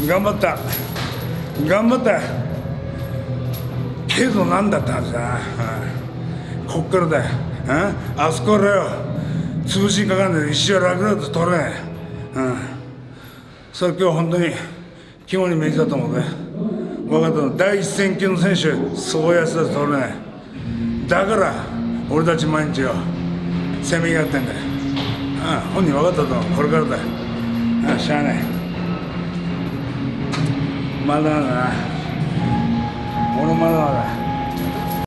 うん。頑張った。頑張った。けどなんだったんさ、うん、こっからだ、あそこからよ。潰しにかかんない石は楽々と取れ。ない、うん、それ今日本当に肝に銘じたと思うね。分かった。の第一線級の選手そうやつだと取れ。ないだから俺たち毎日よせめぎ合ってんだよ、うん、本人分かったと思う。これからだよ、あ、しゃあない。まだだな。